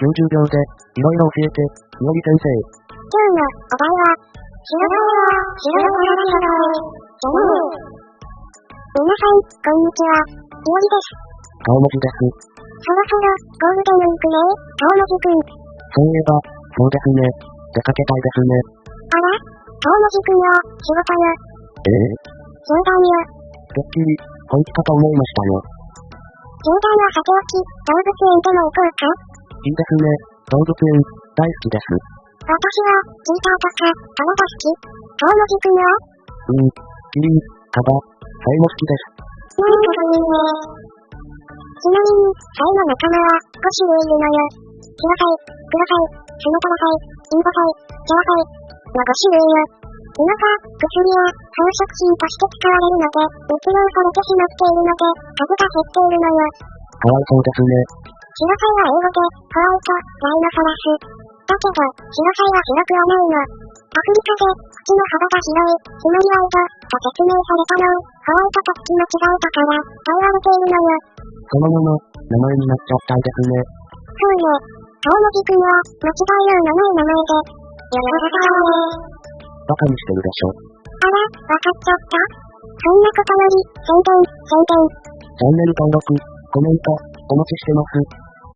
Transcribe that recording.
90秒で、いろいろ教えて、いおり先生。今日のお題は、白バイを白バイラ書道じゃねえ。皆さん、こんにちは。いおりです。顔文字です。そろそろ、ゴールデンウィークね顔文字くん。そういえば、そうですね。出かけたいですね。あら顔文字くんよ、仕事よ。ええ冗談よ。てっきり、本気かと思いましたよ。冗談はさておき、動物園でも行こうかいいですね。動物園、大好きです。私は、チーターとか、トラが好き。顔文字くんはうん、キリン、カバ、サイも好きです。なんとかいい。ねちなみに、サイの仲間は、5種類い。るのよ。白サイ、黒サイ、スノトラサイ、インコサイ、ジャワサイ、の5種類よ。今か、薬や、装飾品として使われるので、密漁されてしまってい。るので、数が減ってい。るのよ。かわい。そうですね。白サイは英語で、ホワイト、ライノソラス。だけど、白サイは白くはないの。アフリカで、口の幅が広い、シマリワイド、と説明されたのを、ホワイトと聞き間違えたから、と言われているのよ。そのまま、名前になっちゃったんですね。そうね。顔文字くんは、間違いようのない名前で。よろしくねバカにしてるでしょ。あら、わかっちゃったそんなことより、宣伝、宣伝。チャンネル登録、コメント、お待ちしてます。